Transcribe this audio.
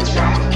It's right.